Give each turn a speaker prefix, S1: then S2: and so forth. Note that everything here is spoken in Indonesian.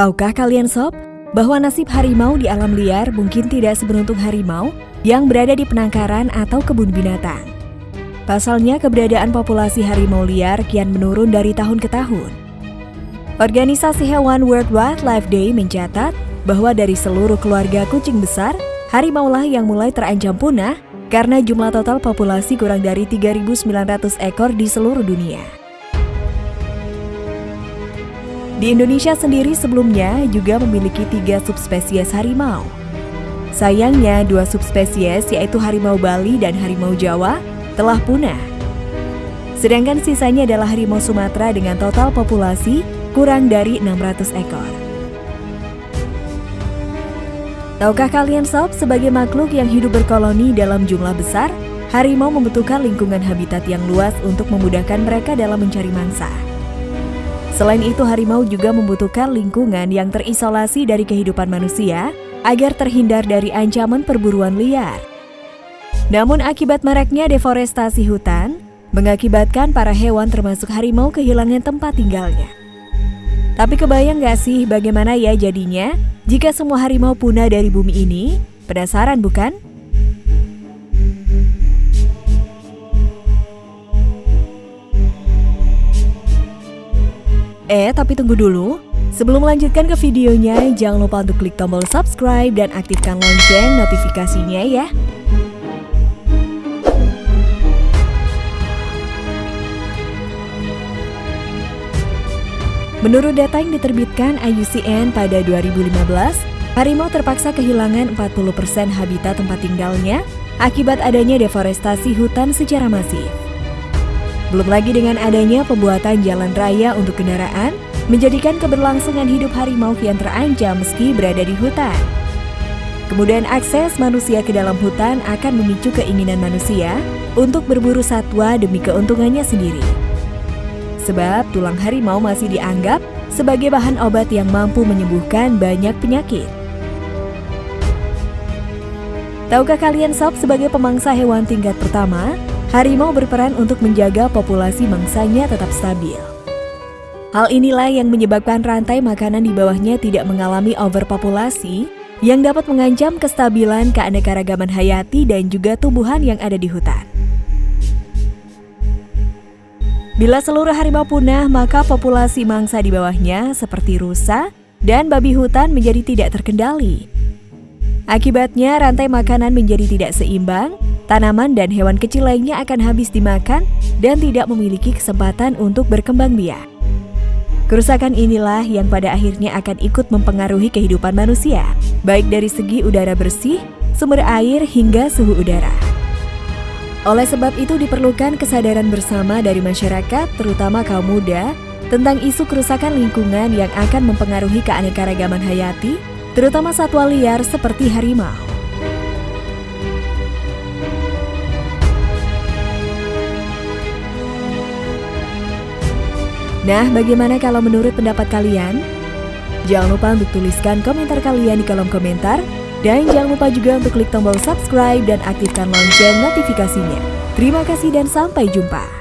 S1: Tahukah kalian sob, bahwa nasib harimau di alam liar mungkin tidak seberuntung harimau yang berada di penangkaran atau kebun binatang. Pasalnya keberadaan populasi harimau liar kian menurun dari tahun ke tahun. Organisasi Hewan World Wildlife Day mencatat bahwa dari seluruh keluarga kucing besar, harimaulah yang mulai terancam punah karena jumlah total populasi kurang dari 3.900 ekor di seluruh dunia. Di Indonesia sendiri sebelumnya juga memiliki tiga subspesies harimau. Sayangnya, dua subspesies yaitu harimau Bali dan harimau Jawa telah punah. Sedangkan sisanya adalah harimau Sumatera dengan total populasi kurang dari 600 ekor. Tahukah kalian sob, sebagai makhluk yang hidup berkoloni dalam jumlah besar, harimau membutuhkan lingkungan habitat yang luas untuk memudahkan mereka dalam mencari mangsa. Selain itu, harimau juga membutuhkan lingkungan yang terisolasi dari kehidupan manusia agar terhindar dari ancaman perburuan liar. Namun akibat maraknya deforestasi hutan, mengakibatkan para hewan termasuk harimau kehilangan tempat tinggalnya. Tapi kebayang gak sih bagaimana ya jadinya jika semua harimau punah dari bumi ini? Penasaran bukan? Eh, tapi tunggu dulu. Sebelum melanjutkan ke videonya, jangan lupa untuk klik tombol subscribe dan aktifkan lonceng notifikasinya ya. Menurut data yang diterbitkan IUCN pada 2015, harimau terpaksa kehilangan 40% habitat tempat tinggalnya akibat adanya deforestasi hutan secara masif. Belum lagi dengan adanya pembuatan jalan raya untuk kendaraan, menjadikan keberlangsungan hidup harimau kian terancam meski berada di hutan. Kemudian akses manusia ke dalam hutan akan memicu keinginan manusia untuk berburu satwa demi keuntungannya sendiri. Sebab tulang harimau masih dianggap sebagai bahan obat yang mampu menyembuhkan banyak penyakit. Tahukah kalian sob sebagai pemangsa hewan tingkat pertama, harimau berperan untuk menjaga populasi mangsanya tetap stabil. Hal inilah yang menyebabkan rantai makanan di bawahnya tidak mengalami overpopulasi yang dapat mengancam kestabilan keanekaragaman hayati dan juga tumbuhan yang ada di hutan. Bila seluruh harimau punah, maka populasi mangsa di bawahnya seperti rusa dan babi hutan menjadi tidak terkendali. Akibatnya, rantai makanan menjadi tidak seimbang tanaman dan hewan kecil lainnya akan habis dimakan dan tidak memiliki kesempatan untuk berkembang biak. Kerusakan inilah yang pada akhirnya akan ikut mempengaruhi kehidupan manusia, baik dari segi udara bersih, sumber air, hingga suhu udara. Oleh sebab itu diperlukan kesadaran bersama dari masyarakat, terutama kaum muda, tentang isu kerusakan lingkungan yang akan mempengaruhi keanekaragaman hayati, terutama satwa liar seperti harimau. Nah, bagaimana kalau menurut pendapat kalian? Jangan lupa untuk tuliskan komentar kalian di kolom komentar. Dan jangan lupa juga untuk klik tombol subscribe dan aktifkan lonceng notifikasinya. Terima kasih dan sampai jumpa.